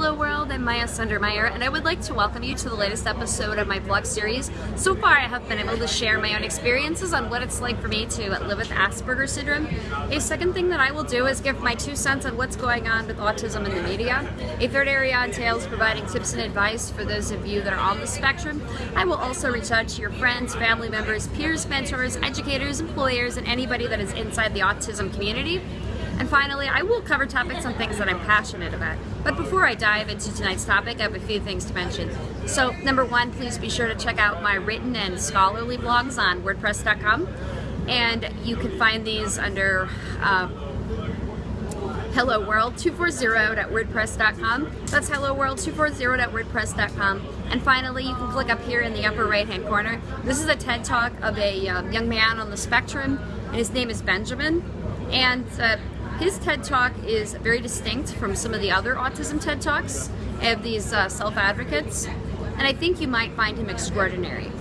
Hello world, I'm Maya Sundermeyer and I would like to welcome you to the latest episode of my vlog series. So far I have been able to share my own experiences on what it's like for me to live with Asperger's syndrome. A second thing that I will do is give my two cents on what's going on with autism in the media. A third area entails providing tips and advice for those of you that are on the spectrum. I will also reach out to your friends, family members, peers, mentors, educators, employers, and anybody that is inside the autism community. And finally, I will cover topics on things that I'm passionate about. But before I dive into tonight's topic, I have a few things to mention. So number one, please be sure to check out my written and scholarly blogs on WordPress.com. And you can find these under uh, Hello World 240.wordpress.com. That's Hello World 240.wordpress.com. And finally, you can click up here in the upper right hand corner. This is a TED Talk of a um, young man on the spectrum, and his name is Benjamin. And uh, his TED Talk is very distinct from some of the other autism TED Talks of these uh, self-advocates, and I think you might find him extraordinary.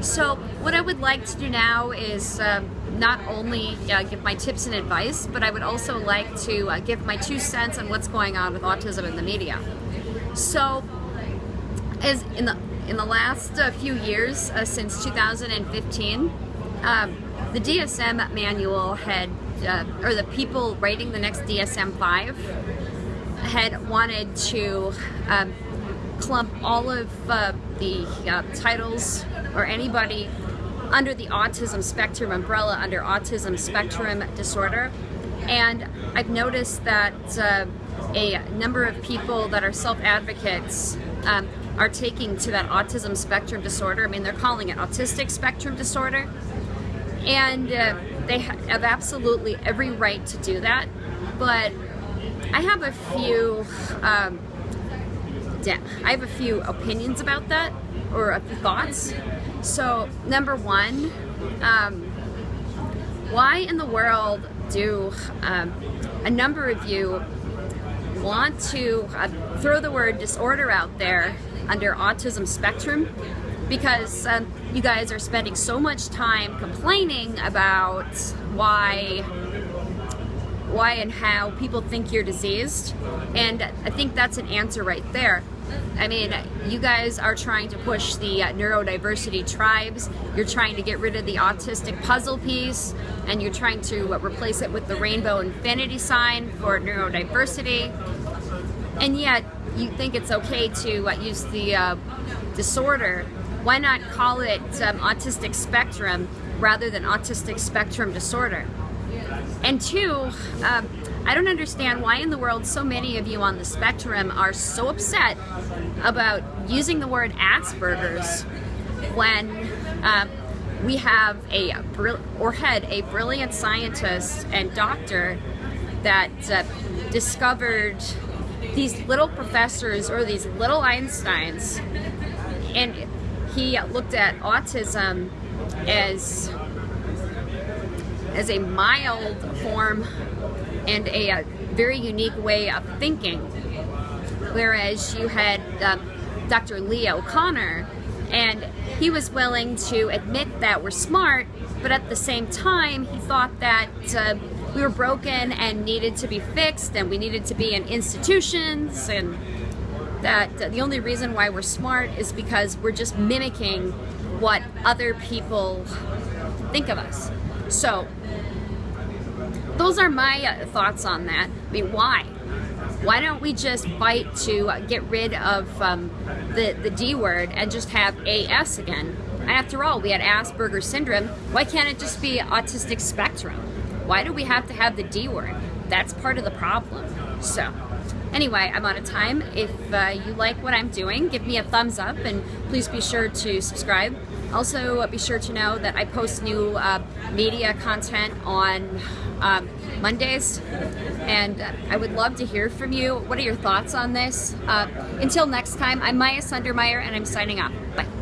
So what I would like to do now is uh, not only uh, give my tips and advice, but I would also like to uh, give my two cents on what's going on with autism in the media. So, as in the in the last uh, few years, uh, since 2015, um, the DSM manual had uh, or the people writing the next DSM-5 had wanted to um, clump all of uh, the uh, titles or anybody under the autism spectrum umbrella under autism spectrum disorder and I've noticed that uh, a number of people that are self-advocates um, are taking to that autism spectrum disorder. I mean, they're calling it autistic spectrum disorder. And uh, they have absolutely every right to do that, but I have a few, um, I have a few opinions about that, or a few thoughts. So, number one, um, why in the world do um, a number of you want to uh, throw the word disorder out there under autism spectrum because um, you guys are spending so much time complaining about why why and how people think you're diseased and I think that's an answer right there. I mean you guys are trying to push the uh, neurodiversity tribes. You're trying to get rid of the autistic puzzle piece and you're trying to uh, replace it with the rainbow infinity sign for neurodiversity. And yet you think it's okay to uh, use the uh, disorder why not call it um, autistic spectrum rather than autistic spectrum disorder? And two, um, I don't understand why in the world so many of you on the spectrum are so upset about using the word Asperger's when uh, we have a, or had a brilliant scientist and doctor that uh, discovered these little professors or these little Einsteins and he looked at autism as as a mild form and a, a very unique way of thinking. Whereas you had um, Dr. Leo Kanner, and he was willing to admit that we're smart, but at the same time, he thought that uh, we were broken and needed to be fixed, and we needed to be in institutions, and that the only reason why we're smart is because we're just mimicking what other people think of us. So those are my uh, thoughts on that. I mean, why? Why don't we just fight to uh, get rid of um, the, the D word and just have AS again? After all, we had Asperger's syndrome. Why can't it just be autistic spectrum? Why do we have to have the D word? That's part of the problem. So. Anyway, I'm out of time. If uh, you like what I'm doing, give me a thumbs up and please be sure to subscribe. Also, be sure to know that I post new uh, media content on um, Mondays and I would love to hear from you. What are your thoughts on this? Uh, until next time, I'm Maya Sundermeyer and I'm signing off. Bye.